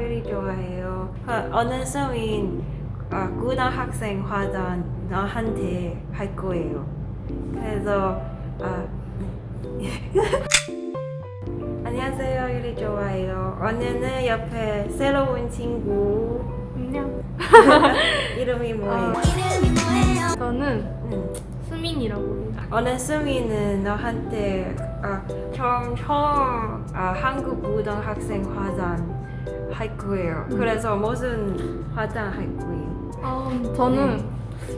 유리 좋아해요. 어, 어느 성인 어, 고등학생 화장 너한테 할 거예요. 그래서 아, 네. 안녕하세요 유리 좋아해요. 오늘은 옆에 새로운 친구 안녕. 이름이 뭐예요? 저는 음. 수민이라고 해요. 오늘 승희는 너한테 아, 처음 처음 아, 한국 고등학생 화장 할 거예요. 그래서 무슨 화장 할 거예요? 아, 저는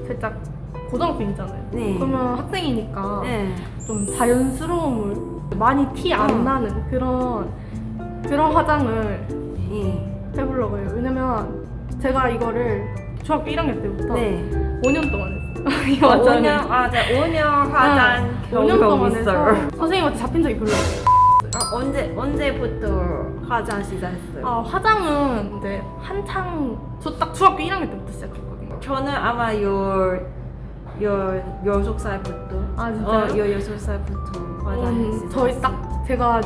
살짝 고등학생이잖아요. 네. 그러면 학생이니까 네. 좀 자연스러움을 많이 티 안 어. 나는 그런 그런 화장을 네. 해보려고 해요. 왜냐면 제가 이거를 중학교 1학년 때부터 네. 5년 동안 했어요. 이 어, 화장을. 5년 아, 네, 5년 화장 네, 5년 경험 동안 있어요. 해서 선생님한테 잡힌 적이 별로 없어요. 아, 언제 언제부터 화장 시작했어요? 아, 화장은 이제 한창 저 딱 중학교 1학년 때부터 시작했거든요. 저는 아마 열 열 열섯 살부터 아, 진짜요? 어, 열 여섯 살부터 화장 음. 저희 딱 제가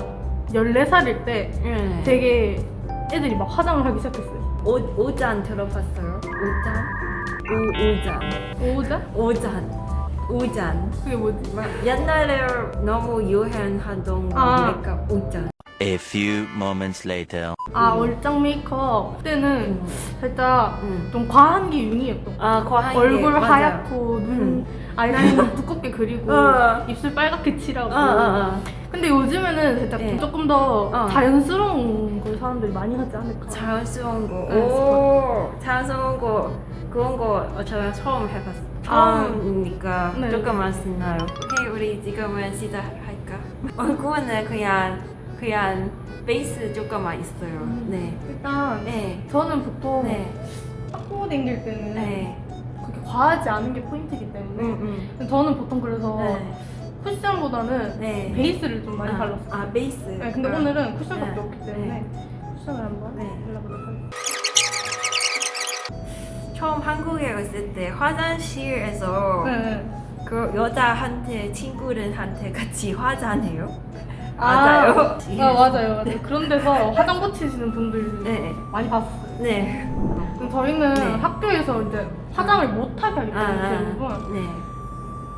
14살일 때 네. 되게 애들이 막 화장을 하기 시작했어요. 오, 오잔 들어봤어요? 오잔? 오, 오잔 오자? 오잔 오잔 그게 뭐지? 막 옛날에 너무 유행하던 거 아. 메이크업 오잔 A few moments later. 아 얼짱 메이크업 그때는 살짝 음. 좀 과한 게 유행이었던 거아 과한 얼굴 게, 맞아요. 하얗고 눈 아이라인 두껍게 그리고 어. 입술 빨갛게 칠하고 어, 어, 어. 근데 요즘에는 살짝 네. 좀 조금 더 어. 자연스러운 걸 사람들이 많이 하지 않을까 자연스러운 거. 네, 오, 자연스러운 거. 그런 거 어, 제가 처음 해봤어. 처음이니까 네. 조금만 신나요. 오케이, 우리 지금은 시작할까? 얼굴은 그냥 그냥 베이스 조금만 있어요. 음. 네. 일단 네. 저는 보통 네. 학교 다닐 때는 네. 그렇게 과하지 않은 게 포인트이기 때문에 음, 음. 저는 보통 그래서 네. 쿠션보다는 네. 베이스를 좀 많이 아, 발랐어요 아, 베이스. 네, 근데 아. 오늘은 쿠션밖에 네. 없기 때문에 쿠션을 한번 네. 발라보도록 하겠습니다 처음 한국에 왔을 때 화장실에서 네. 그 여자한테 친구들한테 같이 화장해요. 아, 맞아요. 아 맞아요 맞아요 그런 데서 화장 붙이시는 분들 네. 많이 봤어요 네. 그럼 저희는 네. 학교에서 이제 화장을 못하게 하기 때문에 아, 대부분 네.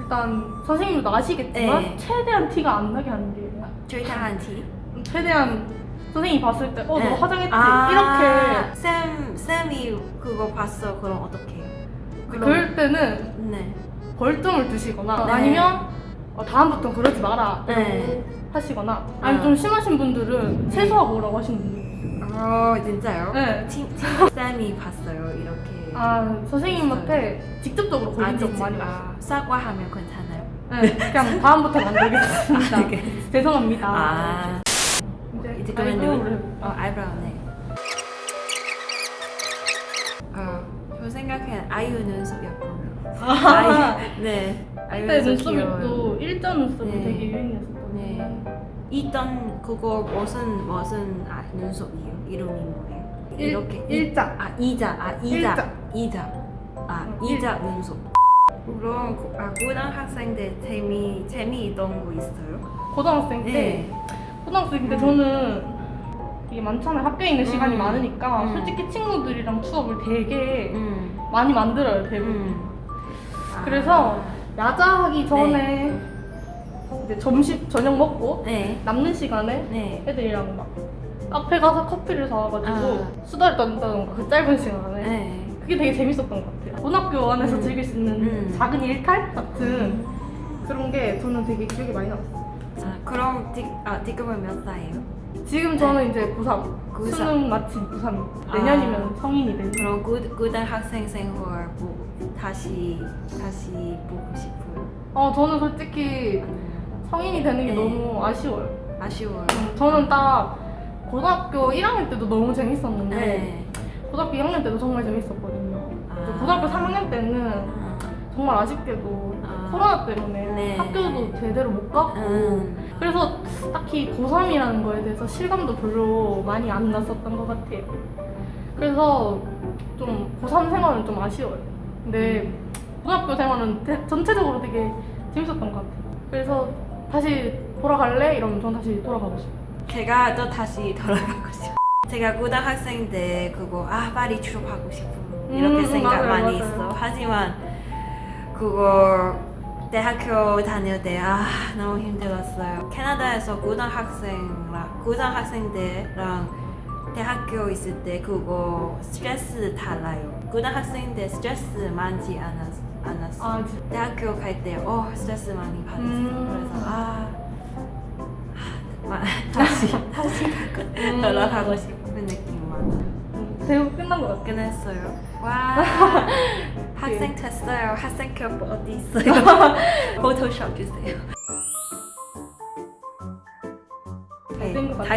일단 선생님도 아시겠지만 네. 최대한 티가 안 나게 하는 게 절대한 티. 최대한 선생님이 봤을 때 어, 네. 너 화장했지? 아, 이렇게 쌤 쌤이 그거 봤어. 그럼 어떻게 해요? 그럴 때는 네. 벌점을 두시거나 네. 아니면 어, 다음부터 그러지 마라 네. 하시거나 아니면 아. 좀 심하신 분들은 세수하고 오라고 하시는 분들 어 진짜요? 네. 친, 쌤이 봤어요. 이렇게. 아 선생님한테 직접적으로 걸린 적 진짜? 많이 아, 사과하면 괜찮아요? 네, 그냥 아, 알겠습니다. 죄송합니다 아. 이제 그러면. 어, eyebrow 네. 어, 저 생각엔 아이유 눈썹이었거든요. 아이유, 네. 아이유 그때 눈썹 눈썹이 귀여워요. 또 일자 눈썹이 네. 되게 유행이었었거든요 네. 있던 그거 무슨 무슨 아, 눈썹이에요? 이름이 뭐예요? 일- 이렇게 일자. 아 이자 아 이자 일자. 이자 아 응, 이자 눈썹. 그럼 고- 아, 고등학생 때 재미 재미있던 거 있어요? 고등학생 때 네. 고등학생 때 음. 저는 이게 많잖아요 학교에 있는 시간이 음. 많으니까 음. 솔직히 친구들이랑 추억을 되게 음. 많이 만들어요 대부분 음. 아. 그래서 야자 하기 전에 이제 점심 저녁 먹고 네. 남는 시간에 네. 애들이랑 막 카페 가서 커피를 사와가지고 아. 수다를 떤다던가 그 짧은 시간에 네. 그게 되게 재밌었던 것 같아요 고등학교 안에서 음. 즐길 수 있는 음. 작은 일탈 같은 그런 게 저는 되게 기억에 많이 남았어요 아, 그럼 지, 아, 지금은 몇 살이에요? 지금 저는 이제 고3 고3. 수능 마친 고3 아. 내년이면 성인이 되는 그럼 고, 고등학생 생활 뭐 다시 다시 보고 싶어요? 어 저는 솔직히 음, 성인이 되는 게 네. 너무 아쉬워요 아쉬워요. 음, 저는 딱 고등학교 1학년 때도 너무 재밌었는데 네. 고등학교 2학년 때도 정말 재밌었거든요 아. 고등학교 3학년 때는 아, 정말 아쉽게도 아. 코로나 때문에 네. 학교도 제대로 못 갔고 음. 그래서 딱히 고3이라는 거에 대해서 실감도 별로 많이 안 났었던 것 같아요 그래서 좀 고3 생활은 좀 아쉬워요 근데 고등학교 생활은 대- 전체적으로 되게 재밌었던 것 같아요 그래서 다시 돌아갈래? 이러면 전 다시 돌아가고 싶어요 제가 또 다시 돌아가고 싶어요. 제가 고등학생 때 그거 아 파리 졸업하고 싶어 이렇게 음, 생각 맞아요, 많이 맞아요. 했어. 하지만 그거 대학교 다닐 때 아 너무 힘들었어요. 캐나다에서 고등학생랑 고등학생 때랑 대학교 있을 때 그거 스트레스 달라요. 고등학생 때 스트레스 많지 않았, 않았어. 아 대학교 갈 때 어 스트레스 많이 받았어. 음. 그래서 아, 아 마- 다시 다시 음. 돌아가고 싶은 느낌 많아. 대우 끝난 것 같아 끝냈어요. 와 학생 됐어요. 학생 교복 어디 있어요? 포토샵 주세요. 다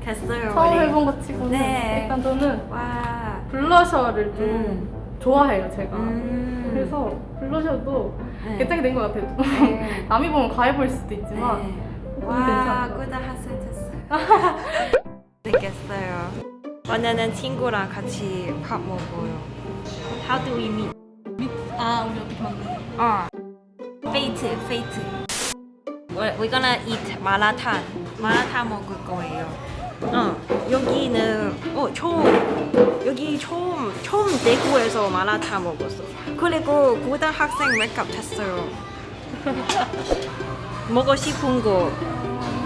됐어요. 처음. 해본 것 치고는 네. 일단 저는 와. 블러셔를 좀 음. 좋아해요 제가 음. 그래서 블러셔도 네. 괜찮게 된 것 같아요 네. 남이 보면 과해 보일 수도 있지만 네. 와, 괜찮아요. 고등학생 됐어요. 됐겠어요. 오늘은 친구랑 같이 밥 먹어요. How do we meet? 아 우리 어떻게 만드냐 어. 페이트, 페이트. We're, we're gonna eat 마라탕. 마라탕 먹을 거예요. 어, 여기는 어 처음 여기 처음 처음 대구에서 마라탕 먹었어. 그리고 고등학생 메이크업 했어요. 먹고 싶은 거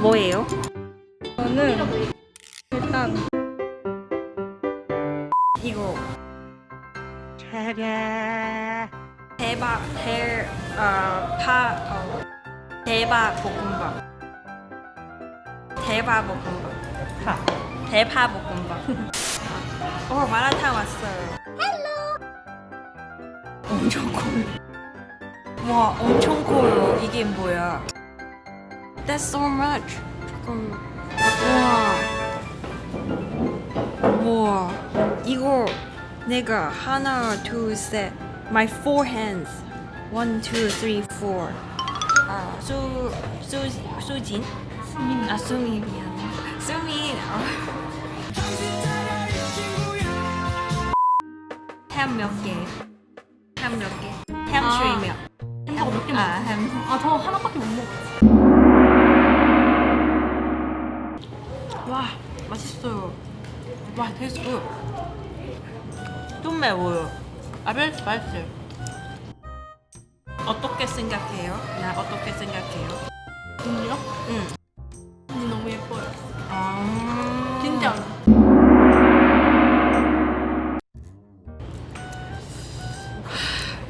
뭐예요? 저는 일단 대박 대어파 어, 대박 볶음밥. 대박 볶음밥. 대파 볶음밥. 어 마라탕 왔어요. 엄청 커요. 와 엄청 커요. 이게 뭐야? That's so much. 잠깐 와. 우와. 이거 내가 하나 둘셋 my four hands one two three four 아 수 수 수진 수민 아 수미 미안해 수미 햄몇 개 햄 몇 개? 햄 아. 슈이 몇? 햄버거 몇개 먹어 아, 햄. 아 저 하나밖에 못 먹어 와 맛있어요. 와 tastes good. 좀 매워요. 아벨 맛있어요. 어떻게 생각해요? 나 어떻게 생각해요? 언니요? 응. 언니 너무 예뻐요 아 진짜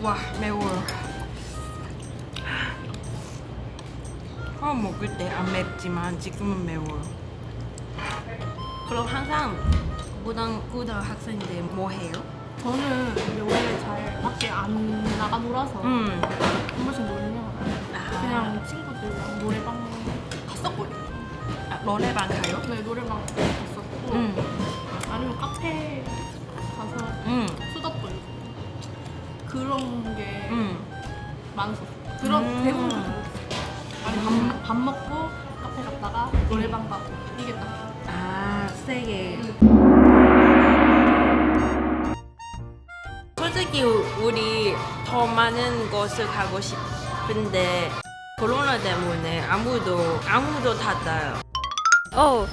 와 매워요. 처음 먹을 때 안 맵지만 지금은 매워요. 그럼 항상 고등 고등학생 때뭐 해요? 저는 원래 잘 밖에 안 나가 놀아서 음. 한 번씩 놀면 아. 그냥 친구들이랑 노래방 갔었거든요 아, 노래방 가요? 네 노래방 갔었고 음. 아니면 카페 가서 음. 수다 떨고 그런 게 음. 많았었어요 그런 음. 대부분 아니 밥, 밥 먹고 카페 갔다가 노래방 가고 이게 딱 아, 세게. 솔직히 우리 더 많은 곳을 가고 싶은데 코로나 때문에 아무도 아무도 닫아요. 어,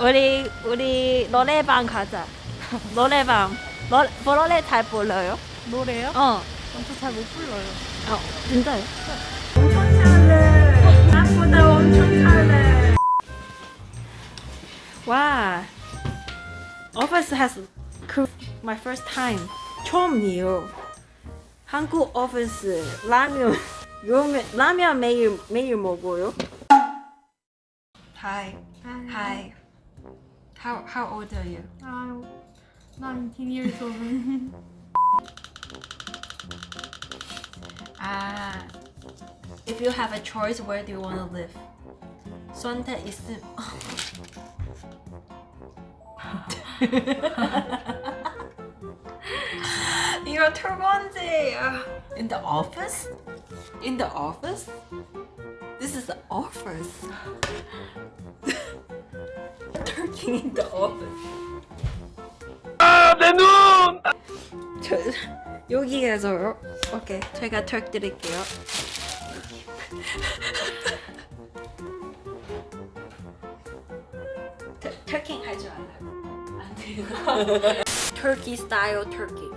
우리 우리 노래방 가자. 노래방. 노, 노래 잘 불러요? 노래요? 어. 저잘못 불러요 어, 진짜요? 엄청 잘해. 나보다 엄청 잘해. 와. Office has 그 my first time 처음이에요. 한국 오피스 라면 요면 라면 매일 매일 먹어요. Hi. Hi. How how old are you? 아유 19 years old 아. If you have a choice, where do you want to live? 선택 있음. 이거 두 번째야. In the office? In the office? This is the office. Turkey in the office. 저 여기에서요. 오케이, 제가 턱 드릴게요. 터- 터킹 할줄 알아요. Turkey style turkey.